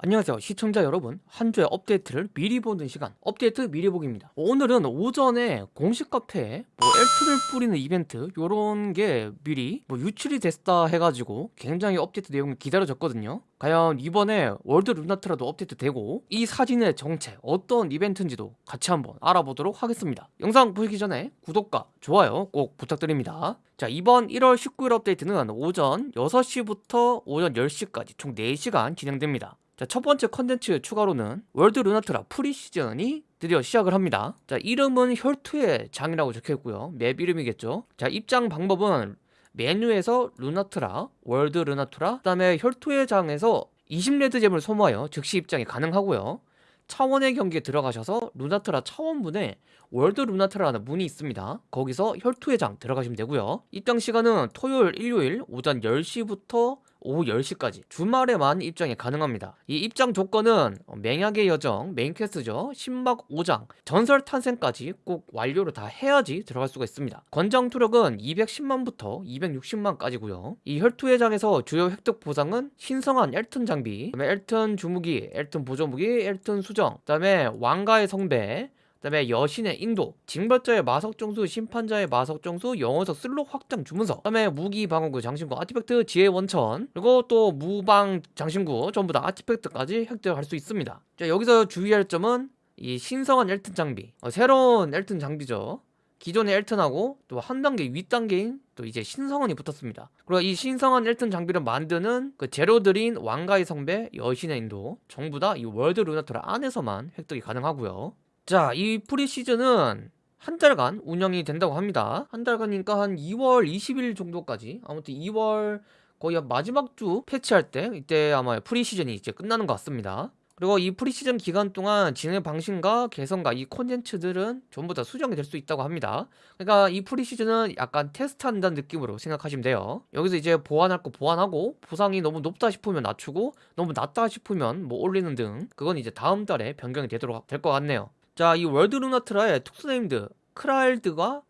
안녕하세요 시청자 여러분. 한 주의 업데이트를 미리 보는 시간 업데이트 미리 보기입니다. 오늘은 오전에 공식 카페에 뭐 엘트를 뿌리는 이벤트 요런 게 미리 뭐 유출이 됐다 해가지고 굉장히 업데이트 내용이 기다려졌거든요. 과연 이번에 월드 루나트라도 업데이트 되고 이 사진의 정체 어떤 이벤트인지도 같이 한번 알아보도록 하겠습니다. 영상 보시기 전에 구독과 좋아요 꼭 부탁드립니다. 자 이번 1월 19일 업데이트는 오전 6시부터 오전 10시까지 총 4시간 진행됩니다 자, 첫 번째 컨텐츠 추가로는 월드 루나트라 pre-season이 드디어 시작을 합니다. 자, 이름은 혈투의 장이라고 적혀 있고요. 맵 이름이겠죠. 자, 입장 방법은 메뉴에서 루나트라, 월드 루나트라, 그 다음에 혈투의 장에서 20레드젬을 소모하여 즉시 입장이 가능하고요. 차원의 경계에 들어가셔서 루나트라 차원문에 월드 루나트라는 문이 있습니다. 거기서 혈투의 장 들어가시면 되고요. 입장 시간은 토요일, 일요일 오전 10시부터 오후 10시까지 주말에만 입장이 가능합니다. 이 입장 조건은 맹약의 여정 메인 quest죠. 신막 5장 전설 탄생까지 꼭 완료를 다 해야지 들어갈 수가 있습니다. 권장 투력은 210만부터 260만까지고요. 이 혈투의 장에서 주요 획득 보상은 신성한 엘튼 장비 그다음에 엘튼 주무기 엘튼 보조무기 엘튼 수정 그 다음에 왕가의 성배 그 다음에 여신의 인도 징벌자의 마석정수 심판자의 마석정수 영어석 슬록 확장 주문서 그 다음에 무기 방어구 장신구 artifact 지혜 원천 그리고 또 무방 장신구 전부 다 artifact까지 획득할 수 있습니다. 자 여기서 주의할 점은 이 신성한 엘튼 장비 어, 새로운 엘튼 장비죠. 기존의 엘튼하고 또 한 단계 윗단계인 또 이제 신성한이 붙었습니다. 그리고 이 신성한 엘튼 장비를 만드는 그 재료들인 왕가의 성배 여신의 인도 전부 다 이 월드 루나트라 안에서만 획득이 가능하고요 자, 이 pre-season은 한 달간 운영이 된다고 합니다. 한 달간이니까 한 2월 20일 정도까지 아무튼 2월 거의 마지막 주 패치할 때 이때 아마 pre-season이 이제 끝나는 것 같습니다. 그리고 이 pre-season 기간 동안 진행 방식과 개선과 이 콘텐츠들은 전부 다 수정이 될 수 있다고 합니다. 그러니까 이 pre-season은 약간 테스트한다는 느낌으로 생각하시면 돼요. 여기서 이제 보완할 거 보완하고 보상이 너무 높다 싶으면 낮추고 너무 낮다 싶으면 뭐 올리는 등 그건 이제 다음 달에 변경이 되도록 될 것 같네요. 자, 이 월드 루나트라의 특수 named 크라일드가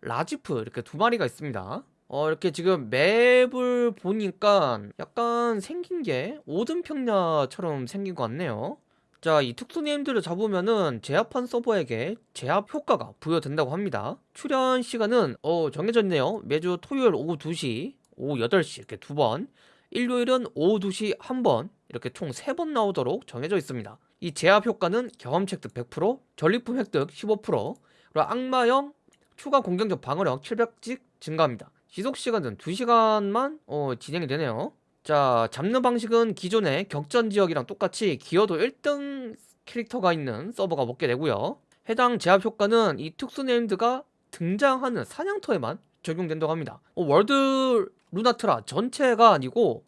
라지프 이렇게 두 마리가 있습니다. 어, 이렇게 지금 맵을 보니까 약간 생긴 게 오든평야처럼 생긴 것 같네요. 자, 이 특수 named들을 잡으면은 제압한 서버에게 제압 효과가 부여된다고 합니다. 출현 시간은 어, 정해져 있네요. 매주 토요일 오후 2시, 오후 8시 이렇게 두 번, 일요일은 오후 2시 한 번, 이렇게 총 세 번 나오도록 정해져 있습니다. 이 제압 효과는 경험치 획득 100%, 전리품 획득 15%, 그리고 악마형 추가 공격력 방어력 700씩 증가합니다. 지속 시간은 2시간만 어, 진행이 되네요. 자, 잡는 방식은 기존의 격전 지역이랑 똑같이 기여도 1등 캐릭터가 있는 서버가 먹게 되고요. 해당 제압 효과는 이 특수 named가 등장하는 사냥터에만 적용된다고 합니다. 어, 월드 루나트라 전체가 아니고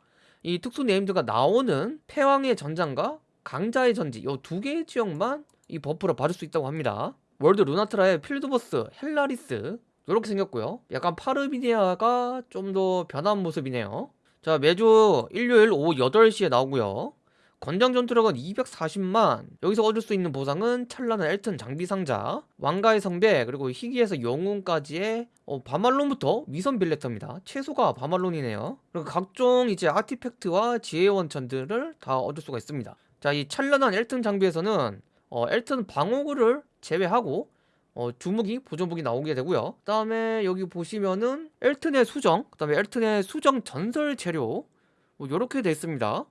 이 특수 named가 나오는 패왕의 전장과 강자의 전지 이 두 개의 지역만 이 buff를 받을 수 있다고 합니다. 월드 루나트라의 field boss 헬라리스 이렇게 생겼고요. 약간 파르비니아가 좀 더 변한 모습이네요. 자 매주 일요일 오후 8시에 나오고요 권장 전투력은 240만 여기서 얻을 수 있는 보상은 찬란한 엘튼 장비 상자 왕가의 성배 그리고 희귀에서 영웅까지의 어, 바말론부터 위선 빌레터입니다 최소가 바말론이네요 그리고 각종 이제 artifact와 지혜 원천들을 다 얻을 수가 있습니다 자, 이 찬란한 엘튼 장비에서는 어, 엘튼 방어구를 제외하고 어, 주무기, 보조무기 나오게 되고요. 그 다음에 여기 보시면은 엘튼의 수정, 그 다음에 엘튼의 수정 전설 재료 뭐 요렇게 돼 있습니다.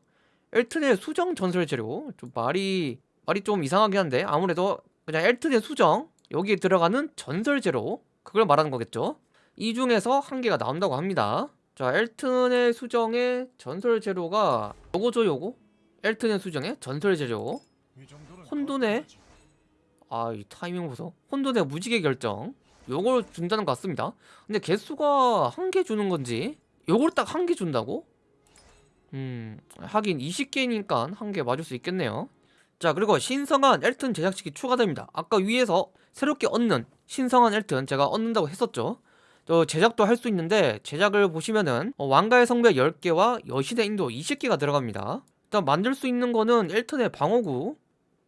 엘튼의 수정 전설 재료 좀 말이 말이 좀 이상하긴 한데 아무래도 그냥 엘튼의 수정 여기에 들어가는 전설 재료 그걸 말하는 거겠죠. 이 중에서 한 개가 나온다고 합니다. 자, 엘튼의 수정의 전설 재료가 요거죠, 요거? 엘튼의 수정의 전설 재료 혼돈의 아 이 타이밍 보소 혼돈의 무지개 결정 요걸 준다는 것 같습니다 근데 개수가 한 개 주는 건지 요걸 딱 한 개 준다고? 음 하긴 20개니까 한 개 맞을 수 있겠네요. 자 그리고 신성한 엘튼 제작식이 추가됩니다. 아까 위에서 새롭게 얻는 신성한 엘튼 제가 얻는다고 했었죠. 저 제작도 할 수 있는데 제작을 보시면은 어, 왕가의 성배 10개와 여신의 인도 20개가 들어갑니다. 일단 만들 수 있는 거는 엘튼의 방어구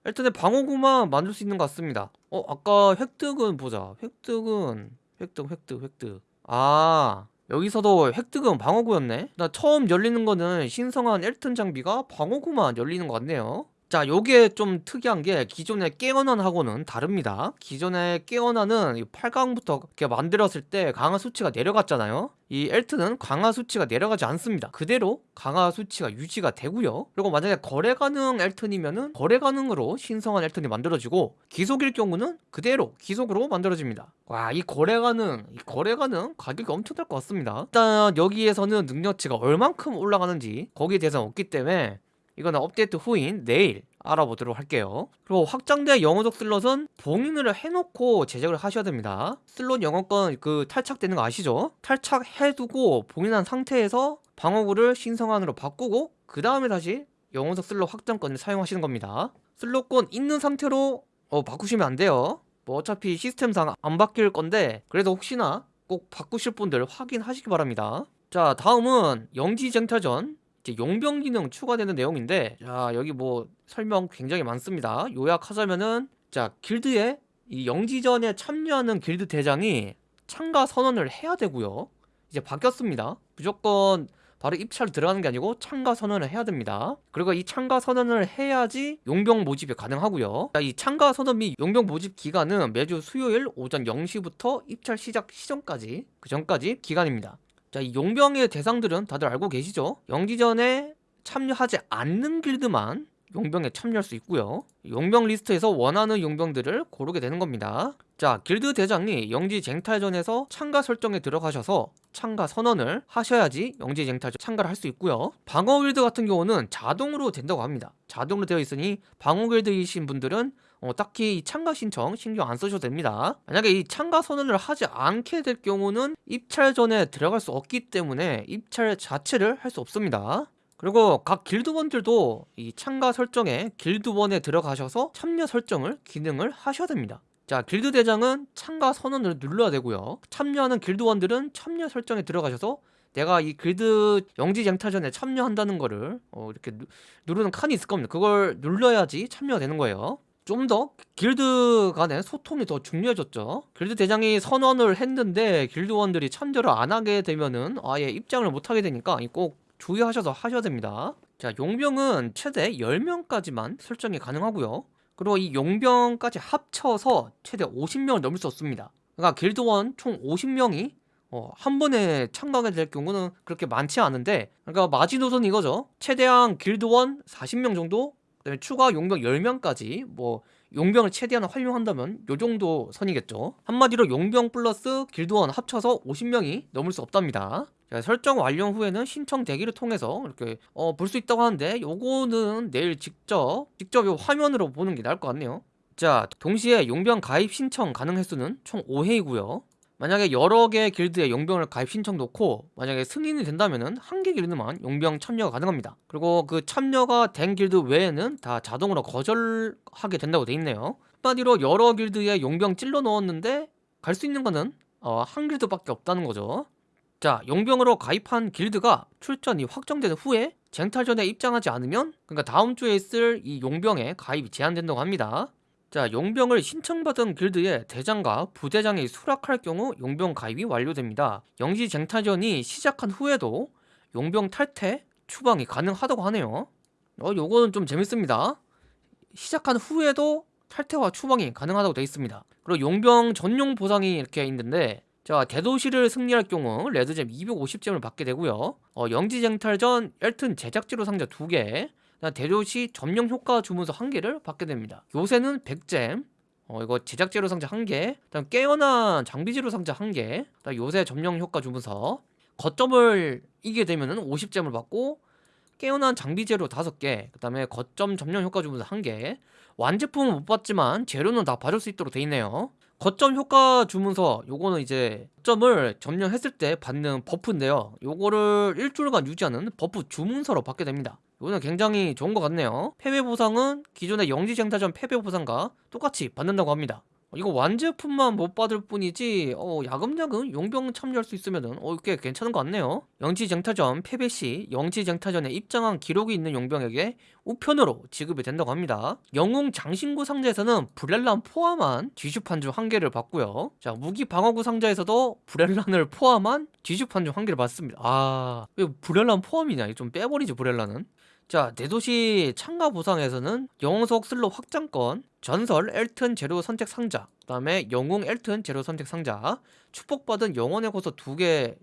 엘튼의 방어구만 만들 수 있는 것 같습니다. 어 아까 획득은 보자. 획득은 획득 획득 획득. 아 여기서도 획득은 방어구였네. 나 처음 열리는 거는 신성한 엘튼 장비가 방어구만 열리는 것 같네요 자 요게 좀 특이한 게 기존의 깨어난하고는 다릅니다. 기존의 깨어난은 8강부터 이렇게 만들었을 때 강화 수치가 내려갔잖아요. 이 엘트는 강화 수치가 내려가지 않습니다. 그대로 강화 수치가 유지가 되고요. 그리고 만약에 거래 가능 엘튼이면은 거래 가능으로 신성한 엘튼이 만들어지고 기속일 경우는 그대로 기속으로 만들어집니다. 와 이 거래 가능 이 거래 가능 가격이 엄청날 것 같습니다. 일단 여기에서는 능력치가 얼만큼 올라가는지 거기에 대해서는 없기 때문에 이거는 업데이트 후인 내일 알아보도록 할게요. 그리고 확장된 영웅석 슬롯은 봉인을 해놓고 제작을 하셔야 됩니다. 슬롯 영어권 그 탈착되는 거 아시죠? 탈착해두고 봉인한 상태에서 방어구를 신성한으로 바꾸고 그 다음에 다시 영웅석 슬롯 확장권을 사용하시는 겁니다. 슬롯권 있는 상태로 어, 바꾸시면 안 돼요. 뭐 어차피 시스템상 안 바뀔 건데 그래도 혹시나 꼭 바꾸실 분들 확인하시기 바랍니다. 자 다음은 영지쟁탈전 이제 용병 기능 추가되는 내용인데 자 여기 뭐 설명 굉장히 많습니다. 요약하자면은 자 길드에 이 영지전에 참여하는 길드 대장이 참가 선언을 해야 되고요. 이제 바뀌었습니다. 무조건 바로 입찰 들어가는 게 아니고 참가 선언을 해야 됩니다. 그리고 이 참가 선언을 해야지 용병 모집이 가능하고요. 자, 이 참가 선언 및 용병 모집 기간은 매주 수요일 오전 0시부터 입찰 시작 시점까지 그 전까지 기간입니다 자, 이 용병의 대상들은 다들 알고 계시죠? 영지전에 참여하지 않는 길드만 용병에 참여할 수 있고요. 용병 리스트에서 원하는 용병들을 고르게 되는 겁니다. 자 길드 대장이 영지 쟁탈전에서 참가 설정에 들어가셔서 참가 선언을 하셔야지 영지 쟁탈전 참가를 할 수 있고요. 방어 길드 같은 경우는 자동으로 된다고 합니다. 자동으로 되어 있으니 방어 길드이신 분들은 어, 딱히 참가 신청 신경 안 쓰셔도 됩니다. 만약에 이 참가 선언을 하지 않게 될 경우는 입찰 전에 들어갈 수 없기 때문에 입찰 자체를 할 수 없습니다. 그리고 각 길드원들도 이 참가 설정에 길드원에 들어가셔서 참여 설정을 기능을 하셔야 됩니다. 자 길드 대장은 참가 선언을 눌러야 되고요. 참여하는 길드원들은 참여 설정에 들어가셔서 내가 이 길드 영지 쟁탈전에 참여한다는 거를 어, 이렇게 누, 누르는 칸이 있을 겁니다. 그걸 눌러야지 참여가 되는 거예요 좀 더 길드 간의 소통이 더 중요해졌죠. 길드 대장이 선언을 했는데 길드원들이 참여를 안 하게 되면은 아예 입장을 못 하게 되니까 꼭 주의하셔서 하셔야 됩니다. 자 용병은 최대 10명까지만 설정이 가능하고요. 그리고 이 용병까지 합쳐서 최대 50명을 넘을 수 없습니다. 그러니까 길드원 총 50명이 어, 한 번에 참가하게 될 경우는 그렇게 많지 않은데 그러니까 마지노선 이거죠. 최대한 길드원 40명 정도 그다음에 추가 용병 10명까지 뭐 용병을 최대한 활용한다면 요 정도 선이겠죠. 한마디로 용병 플러스 길드원 합쳐서 50명이 넘을 수 없답니다. 자, 설정 완료 후에는 신청 대기를 통해서 이렇게 어, 볼 수 있다고 하는데 요거는 내일 직접 직접 요 화면으로 보는 게 나을 것 같네요. 자 동시에 용병 가입 신청 가능 횟수는 총 5회이고요 만약에 여러 개 길드에 용병을 가입 신청 놓고 만약에 승인이 된다면은 한개 길드만 용병 참여가 가능합니다. 그리고 그 참여가 된 길드 외에는 다 자동으로 거절하게 된다고 돼 있네요. 한마디로 여러 길드에 용병 찔러 넣었는데 갈 수 있는 거는 어, 한 길드밖에 없다는 거죠. 자 용병으로 가입한 길드가 출전이 확정된 후에 쟁탈전에 입장하지 않으면 그러니까 다음 주에 있을 이 용병에 가입이 제한된다고 합니다 자 용병을 신청받은 길드의 대장과 부대장이 수락할 경우 용병 가입이 완료됩니다. 영지 쟁탈전이 시작한 후에도 용병 탈퇴, 추방이 가능하다고 하네요. 어 요거는 좀 재밌습니다. 시작한 후에도 탈퇴와 추방이 가능하다고 되어 있습니다. 그리고 용병 전용 보상이 이렇게 있는데 자 대도시를 승리할 경우 레드잼 250잼을 받게 되고요. 어, 영지쟁탈전 엘튼 제작지로 상자 2개 대도시 점령 효과 주문서 1개를 받게 됩니다. 요새는 100 gem 어, 이거 제작재료 상자 1개 다음 깨어난 장비재료 상자 1개 다음 요새 점령 효과 주문서. 거점을 이기게 되면 은 50 gem을 받고 깨어난 장비재료 5개 그 다음에 거점 점령 효과 주문서 1개. 완제품은 못 받지만 재료는 다 받을 수 있도록 돼 있네요. 거점 효과 주문서 요거는 이제 거점을 점령했을 때 받는 buff인데요. 요거를 일주일간 유지하는 buff 주문서로 받게 됩니다 이거는 굉장히 좋은 것 같네요. 패배 보상은 기존의 영지쟁탈전 패배 보상과 똑같이 받는다고 합니다. 이거 완제품만 못 받을 뿐이지 어, 야금야금 용병 참여할 수 있으면은 어, 꽤 괜찮은 것 같네요. 영지쟁탈전 패배 시 영지쟁탈전에 입장한 기록이 있는 용병에게 우편으로 지급이 된다고 합니다. 영웅 장신구 상자에서는 브렐란 포함한 뒤슈판 중 한 개를 받고요. 자 무기 방어구 상자에서도 브렐란을 포함한 뒤슈판 중 한 개를 받습니다. 아 왜 브렐란 포함이냐? 좀 빼버리죠 브렐란은 자, 대도시 참가 보상에서는 영웅석 슬롯 확장권, 전설 엘튼 재료 선택 상자, 그 다음에 영웅 엘튼 재료 선택 상자, 축복받은 영혼의 고서 두 개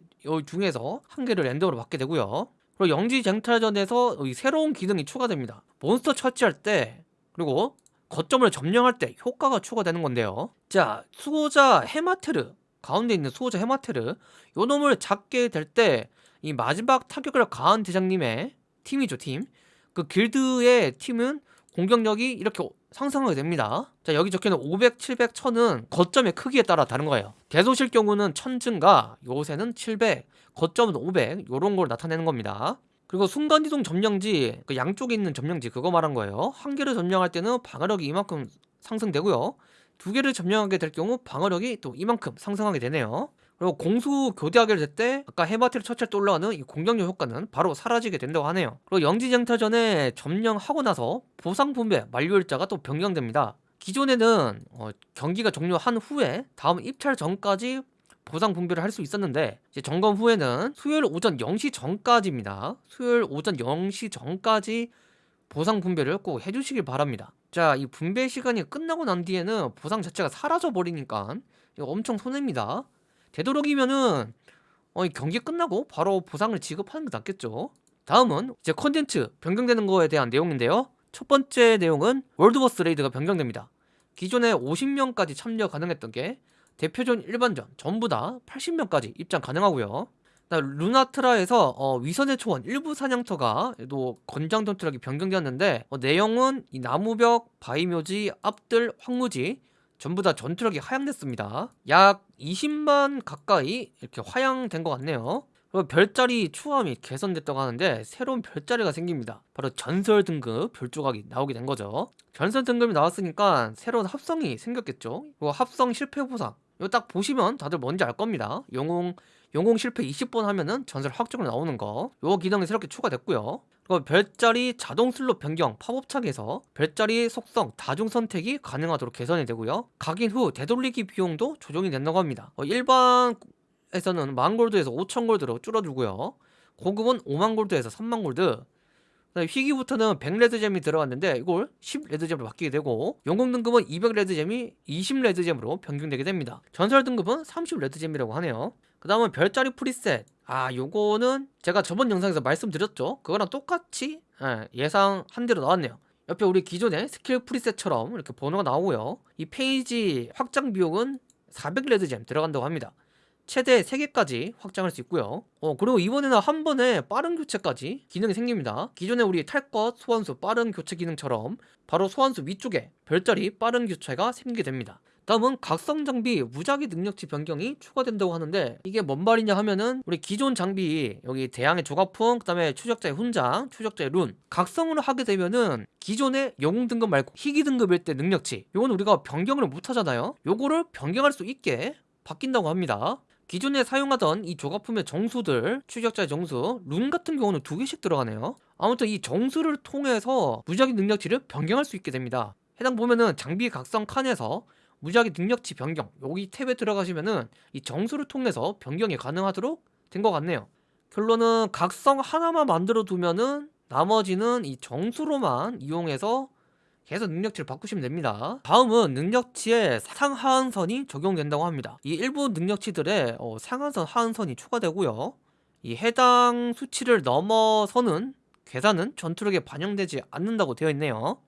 중에서 한 개를 랜덤으로 받게 되고요. 그리고 영지 쟁탈전에서 새로운 기능이 추가됩니다. 몬스터 처치할 때, 그리고 거점을 점령할 때 효과가 추가되는 건데요. 자, 수호자 헤마테르, 가운데 있는 수호자 헤마테르, 요 놈을 잡게 될 때 이 마지막 타격을 가한 대장님의 팀이죠 팀. 그 길드의 팀은 공격력이 이렇게 상승하게 됩니다. 자 여기 적혀있는 500, 700, 1000은 거점의 크기에 따라 다른 거예요. 대도실 경우는 1000 증가, 요새는 700, 거점은 500 요런 걸 나타내는 겁니다. 그리고 순간이동 점령지 그 양쪽에 있는 점령지 그거 말한 거예요. 한 개를 점령할 때는 방어력이 이만큼 상승되고요. 두 개를 점령하게 될 경우 방어력이 또 이만큼 상승하게 되네요. 그리고 공수 교대하게 될때 아까 해마티를 처치할 때 올라가는 이 공격력 효과는 바로 사라지게 된다고 하네요. 그리고 영지쟁탈 전에 점령하고 나서 보상 분배 만료일자가 또 변경됩니다. 기존에는 어, 경기가 종료한 후에 다음 입찰 전까지 보상 분배를 할 수 있었는데 이제 점검 후에는 수요일 오전 0시 전까지입니다. 수요일 오전 0시 전까지 보상 분배를 꼭 해주시길 바랍니다. 자 이 분배 시간이 끝나고 난 뒤에는 보상 자체가 사라져 버리니까 엄청 손해입니다 되도록이면은 어, 경기 끝나고 바로 보상을 지급하는 게 낫겠죠. 다음은 이제 컨텐츠 변경되는 거에 대한 내용인데요. 첫 번째 내용은 world boss raid가 변경됩니다. 기존에 50명까지 참여 가능했던 게 대표전 일반전 전부 다 80명까지 입장 가능하고요. 루나트라에서 어, 위선의 초원 일부 사냥터가 또 권장 전투력이 변경되었는데 어, 내용은 이 나무벽, 바위묘지, 앞들, 황무지 전부 다 전투력이 하향됐습니다. 약 20만 가까이 이렇게 하향된 것 같네요. 그리고 별자리 추함이 개선됐다고 하는데 새로운 별자리가 생깁니다. 바로 전설 등급 별조각이 나오게 된 거죠. 전설 등급이 나왔으니까 새로운 합성이 생겼겠죠. 그리고 합성 실패 보상. 이거 딱 보시면 다들 뭔지 알 겁니다. 영웅 영웅 실패 20번 하면은 전설 확정으로 나오는 거. 요 기능이 새롭게 추가됐고요. 그리고 별자리 자동 슬롯 변경 팝업창에서 별자리 속성 다중 선택이 가능하도록 개선이 되고요. 각인 후 되돌리기 비용도 조정이 된다고 합니다. 어, 일반에서는 만 골드에서 5천 골드로 줄어들고요. 고급은 5만 골드에서 3만 골드 희귀부터는 100 red gem이 들어갔는데 이걸 10 red gem으로 바뀌게 되고 영웅 등급은 200 red gem이 20 red gem으로 변경되게 됩니다. 전설 등급은 30 red gem이라고 하네요. 그 다음은 별자리 preset. 아 요거는 제가 저번 영상에서 말씀드렸죠. 그거랑 똑같이 예상한 대로 나왔네요. 옆에 우리 기존의 skill preset처럼 이렇게 번호가 나오고요. 이 페이지 확장 비용은 400 red gem 들어간다고 합니다 최대 3개까지 확장할 수 있고요. 어 그리고 이번에는 한 번에 빠른 교체까지 기능이 생깁니다. 기존에 우리 탈것 소환수 빠른 교체 기능처럼 바로 소환수 위쪽에 별자리 빠른 교체가 생기게 됩니다. 다음은 각성 장비 무작위 능력치 변경이 추가된다고 하는데 이게 뭔 말이냐 하면은 우리 기존 장비 여기 대항의 조각품 그다음에 추적자의 훈장 추적자의 룬 각성을 하게 되면은 기존의 영웅 등급 말고 희귀 등급일 때 능력치 요건 우리가 변경을 못 하잖아요. 요거를 변경할 수 있게 바뀐다고 합니다 기존에 사용하던 이 조각품의 정수들 추적자의 정수 룬 같은 경우는 두 개씩 들어가네요. 아무튼 이 정수를 통해서 무작위 능력치를 변경할 수 있게 됩니다. 해당 보면은 장비 각성 칸에서 무작위 능력치 변경 여기 탭에 들어가시면은 이 정수를 통해서 변경이 가능하도록 된 것 같네요. 결론은 각성 하나만 만들어 두면은 나머지는 이 정수로만 이용해서 계속 능력치를 바꾸시면 됩니다. 다음은 능력치에 상하한선이 적용된다고 합니다. 이 일부 능력치들의 어, 상한선 하한선이 추가되고요. 이 해당 수치를 넘어서는 계산은 전투력에 반영되지 않는다고 되어 있네요.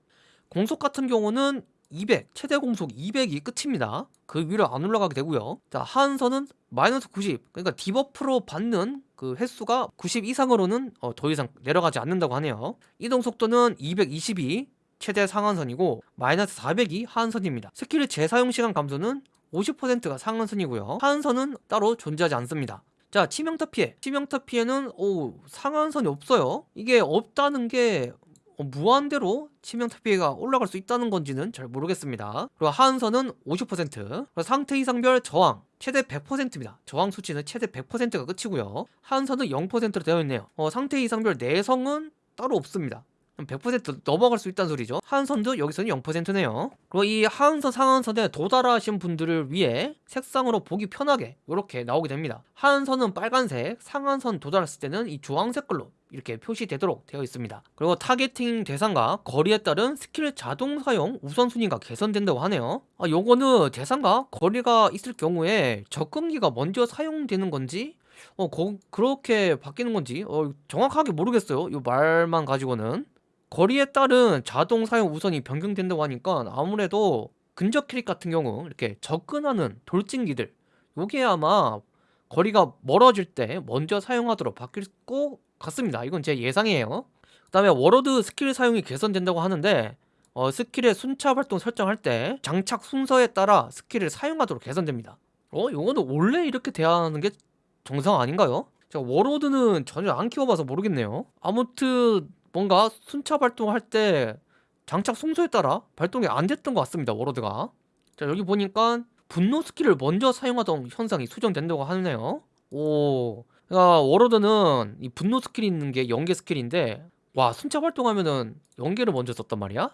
공속 같은 경우는 200 최대 공속 200이 끝입니다. 그 위로 안 올라가게 되고요. 자 하한선은 마이너스 90 그러니까 디버프로 받는 그 횟수가 90 이상으로는 어, 더 이상 내려가지 않는다고 하네요. 이동 속도는 222 최대 상한선이고 마이너스 400이 하한선입니다 스킬의 재사용 시간 감소는 50%가 상한선이고요 하한선은 따로 존재하지 않습니다 자 치명타 피해 치명타 피해는 오 상한선이 없어요 이게 없다는 게 어, 무한대로 치명타 피해가 올라갈 수 있다는 건지는 잘 모르겠습니다. 그리고 하한선은 50%, 그리고 상태 이상별 저항 최대 100%입니다. 저항 수치는 최대 100%가 끝이고요. 하한선은 0%로 되어 있네요. 어, 상태 이상별 내성은 따로 없습니다. 100% 넘어갈 수 있다는 소리죠. 하한선도 여기서는 0%네요. 그리고 이 하한선 상한선에 도달하신 분들을 위해 색상으로 보기 편하게 이렇게 나오게 됩니다. 하한선은 빨간색, 상한선 도달했을 때는 이 주황색 걸로 이렇게 표시되도록 되어 있습니다. 그리고 타겟팅 대상과 거리에 따른 스킬 자동 사용 우선순위가 개선된다고 하네요. 아, 요거는 대상과 거리가 있을 경우에 접근기가 먼저 사용되는 건지 어, 거, 그렇게 바뀌는 건지 어, 정확하게 모르겠어요. 이 말만 가지고는 거리에 따른 자동 사용 우선이 변경된다고 하니까 아무래도 근접 캐릭 같은 경우 이렇게 접근하는 돌진기들 요게 아마 거리가 멀어질 때 먼저 사용하도록 바뀔 것 같습니다. 이건 제 예상이에요. 그 다음에 워로드 스킬 사용이 개선된다고 하는데 어, 스킬의 순차 발동 설정할 때 장착 순서에 따라 스킬을 사용하도록 개선됩니다. 어? 요거는 원래 이렇게 돼야 하는 게 정상 아닌가요? 제가 워로드는 전혀 안 키워봐서 모르겠네요. 아무튼 뭔가 순차 발동할 때 장착 순서에 따라 발동이 안 됐던 것 같습니다. 워로드가. 자 여기 보니까 분노 스킬을 먼저 사용하던 현상이 수정된다고 하네요. 오, 그러니까 워로드는 이 분노 스킬이 있는 게 연계 스킬인데 와 순차 발동하면은 연계를 먼저 썼단 말이야?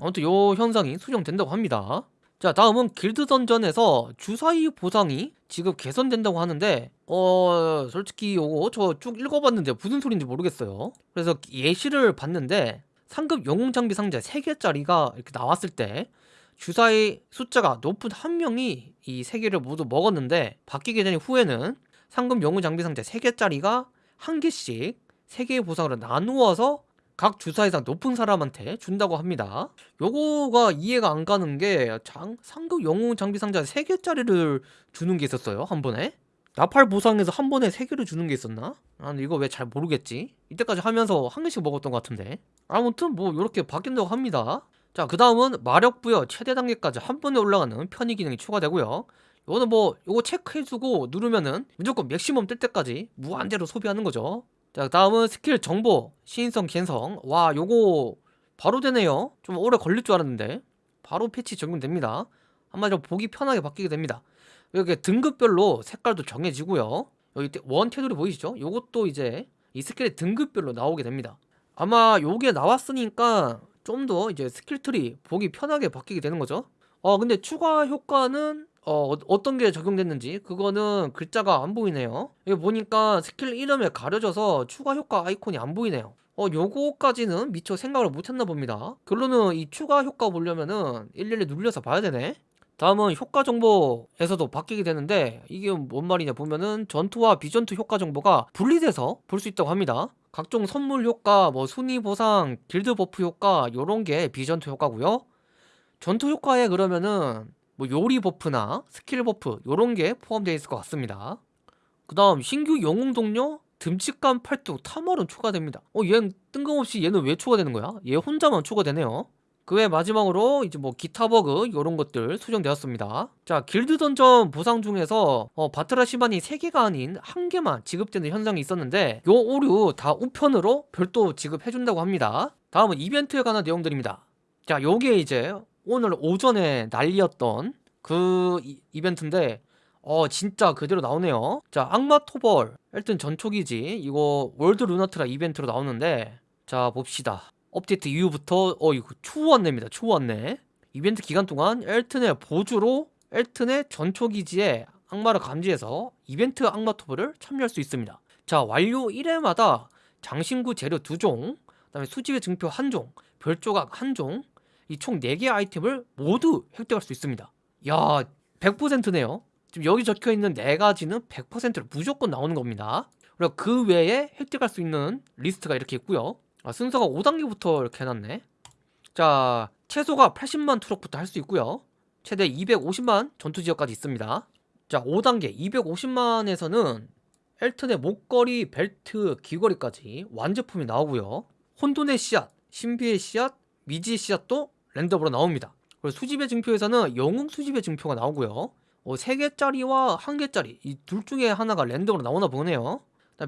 아무튼 요 현상이 수정된다고 합니다. 자 다음은 길드 던전에서 주사위 보상이 지금 개선된다고 하는데 어 솔직히 요거 저 쭉 읽어봤는데 무슨 소린지 모르겠어요. 그래서 예시를 봤는데 상급 영웅 장비 상자 3개짜리가 이렇게 나왔을 때 주사위 숫자가 높은 한 명이 이 3개를 모두 먹었는데 바뀌게 된 후에는 상급 영웅 장비 상자 3개짜리가 한 개씩 3개의 보상으로 나누어서 각 주사 이상 높은 사람한테 준다고 합니다. 요거가 이해가 안 가는 게 장, 상급 영웅 장비 상자 3개짜리를 주는 게 있었어요. 한 번에. 나팔 보상에서 한 번에 3개를 주는 게 있었나? 아, 근데 이거 왜 잘 모르겠지? 이때까지 하면서 한 개씩 먹었던 것 같은데. 아무튼 뭐 이렇게 바뀐다고 합니다. 자, 그 다음은 마력 부여 최대 단계까지 한 번에 올라가는 편의 기능이 추가되고요. 이거는 뭐 이거 체크해주고 누르면은 무조건 맥시멈 뜰 때까지 무한대로 소비하는 거죠. 자 다음은 스킬 정보 시인성 개선. 와 요거 바로 되네요. 좀 오래 걸릴 줄 알았는데. 바로 패치 적용됩니다. 한마디로 보기 편하게 바뀌게 됩니다. 이렇게 등급별로 색깔도 정해지고요. 여기 원 테두리 보이시죠? 요것도 이제 이 스킬의 등급별로 나오게 됩니다. 아마 요게 나왔으니까 좀 더 이제 스킬 트리 보기 편하게 바뀌게 되는 거죠. 어 근데 추가 효과는 어, 어, 어떤 게 적용됐는지 그거는 글자가 안 보이네요. 여기 보니까 스킬 이름에 가려져서 추가 효과 아이콘이 안 보이네요. 어 요거까지는 미처 생각을 못했나 봅니다. 결론은 이 추가 효과 보려면은 일일이 눌려서 봐야 되네. 다음은 효과 정보에서도 바뀌게 되는데 이게 뭔 말이냐 보면은 전투와 비전투 효과 정보가 분리돼서 볼 수 있다고 합니다. 각종 선물 효과, 뭐 순위 보상, 길드 버프 효과 요런 게 비전투 효과고요. 전투 효과에 그러면은 뭐 요리 버프나 스킬 버프 요런 게 포함되어 있을 것 같습니다. 그 다음 신규 영웅 동료 듬직한 팔뚝 탐월은 추가됩니다. 어 얘는 뜬금없이 얘는 왜 추가되는 거야? 얘 혼자만 추가되네요. 그 외 마지막으로 이제 뭐 기타 버그 요런 것들 수정되었습니다. 자 길드 던전 보상 중에서 어, 바트라 시반이 3개가 아닌 1개만 지급되는 현상이 있었는데 요 오류 다 우편으로 별도 지급해준다고 합니다. 다음은 이벤트에 관한 내용들입니다. 자 요게 이제 오늘 오전에 난리였던 그 이, 벤트인데 어 진짜 그대로 나오네요. 자 악마 토벌 일단 전초기지 이거 월드 루나트라 이벤트로 나오는데 자 봅시다. 업데이트 이후부터 어 이거 추웠네입니다 추웠네 이벤트 기간 동안 엘튼의 보주로 엘튼의 전초기지에 악마를 감지해서 이벤트 악마 토벌을 참여할 수 있습니다. 자 완료 1회마다 장신구 재료 2종 그 다음에 수집의 증표 1종 별조각 1종 이 총 4개 아이템을 모두 획득할 수 있습니다. 야 100%네요. 지금 여기 적혀있는 4가지는 100%로 무조건 나오는 겁니다. 그리고 그 외에 획득할 수 있는 리스트가 이렇게 있고요. 아, 순서가 5단계부터 이렇게 해놨네. 자 최소가 80만 투력부터 할 수 있고요. 최대 250만 전투지역까지 있습니다. 자 5단계 250만에서는 엘튼의 목걸이, 벨트, 귀걸이까지 완제품이 나오고요. 혼돈의 씨앗, 신비의 씨앗, 미지의 씨앗도 랜덤으로 나옵니다. 그리고 수집의 증표에서는 영웅 수집의 증표가 나오고요. 어, 3개짜리와 1개짜리 이 둘 중에 하나가 랜덤으로 나오나 보네요.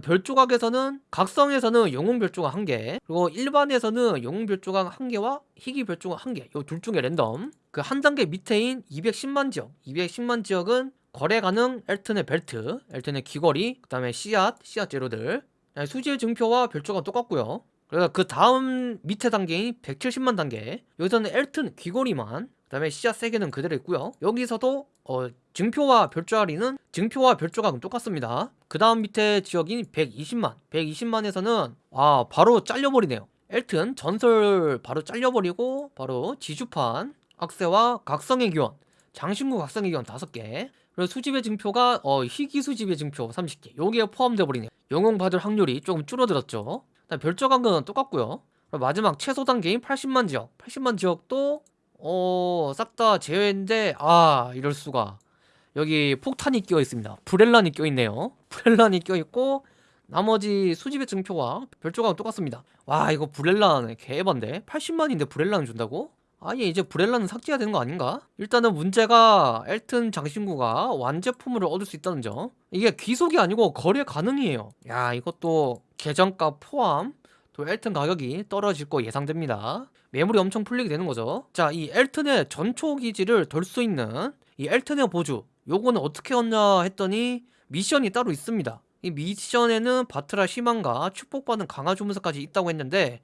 별 조각에서는 각성에서는 영웅 별 조각 1개 그리고 일반에서는 영웅 별 조각 1개와 희귀 별 조각 1개 요둘 중에 랜덤. 그 한 단계 밑에인 210만 지역 210만 지역은 거래 가능 엘튼의 벨트 엘튼의 귀걸이 그 다음에 씨앗 씨앗 재료들. 수질 증표와 별 조각 똑같고요 그래서 그 다음 밑에 단계인 170만 단계 여기서는 엘튼 귀걸이만 그 다음에 씨앗 3개는 그대로 있고요. 여기서도 어, 증표와 별조각이는 증표와 별조각은 똑같습니다. 그 다음 밑에 지역인 120만 120만에서는 와 바로 잘려버리네요. 엘튼 전설 바로 잘려버리고 바로 지주판 악세와 각성의 기원 장신구 각성의 기원 5개. 그리고 수집의 증표가 어, 희귀 수집의 증표 30개. 여기에 포함되어 버리네요. 영웅 받을 확률이 조금 줄어들었죠. 그 다음 별조각은 똑같고요. 그리고 마지막 최소 단계인 80만 지역. 80만 지역도 어, 싹 다 제외인데 아 이럴 수가. 여기 폭탄이 끼어 있습니다. 브렐란이 끼어 있네요. 브렐란이 끼어 있고 나머지 수집의 증표와 별조각은 똑같습니다. 와 이거 브렐란 개반데? 80만인데 브렐란을 준다고? 아예 이제 브렐란은 삭제해야 되는 거 아닌가? 일단은 문제가 엘튼 장신구가 완제품을 얻을 수 있다는 점. 이게 귀속이 아니고 거래 가능이에요. 야 이것도 계정가 포함 또 엘튼 가격이 떨어질 거 예상됩니다. 매물이 엄청 풀리게 되는 거죠. 자 이 엘튼의 전초 기지를 돌수 있는 이 엘튼의 보주 요거는 어떻게 얻냐 했더니 미션이 따로 있습니다. 이 미션에는 바트라 희망과 축복받은 강화 주문서까지 있다고 했는데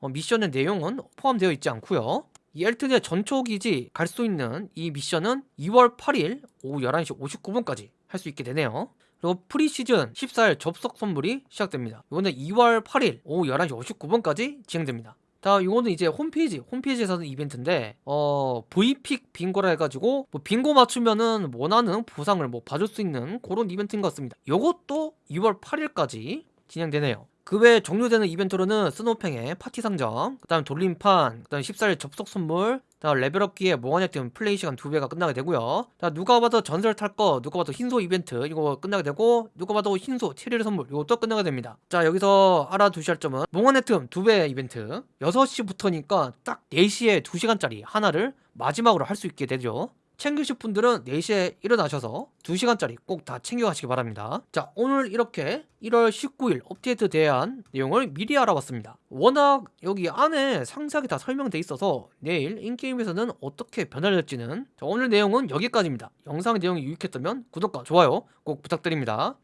어, 미션의 내용은 포함되어 있지 않고요. 이 엘튼의 전초 기지 갈 수 있는 이 미션은 2월 8일 오후 11시 59분까지 할 수 있게 되네요 그리고 프리시즌 14일 접속 선물이 시작됩니다. 이거는 2월 8일 오후 11시 59분까지 진행됩니다. 자, 이거는 이제 홈페이지, 홈페이지에서 하는 이벤트인데, 어, V픽 빙고라 해가지고, 뭐 빙고 맞추면은 원하는 보상을 뭐 받을 수 있는 그런 이벤트인 것 같습니다. 이것도 2월 8일까지 진행되네요. 그 외에 종료되는 이벤트로는 스노팽의 파티 상점, 그 다음 돌림판, 그 다음 14일 접속 선물, 다음 레벨업기에 몽환액 플레이 시간 2배가 끝나게 되고요. 자 누가 봐도 전설 탈 거, 누가 봐도 흰소 이벤트 이거 끝나게 되고 누가 봐도 흰소 7일 선물 이것도 끝나게 됩니다. 자 여기서 알아두셔야 할 점은 몽환액 2배 이벤트. 6시부터니까 딱 4시에 2시간짜리 하나를 마지막으로 할 수 있게 되죠 챙기실 분들은 4시에 일어나셔서 2시간짜리 꼭 다 챙겨가시기 바랍니다. 자, 오늘 이렇게 1월 19일 업데이트 대한 내용을 미리 알아봤습니다. 워낙 여기 안에 상세하게 다 설명돼 있어서 내일 인게임에서는 어떻게 변화될지는 자, 오늘 내용은 여기까지입니다. 영상 내용이 유익했다면 구독과 좋아요 꼭 부탁드립니다.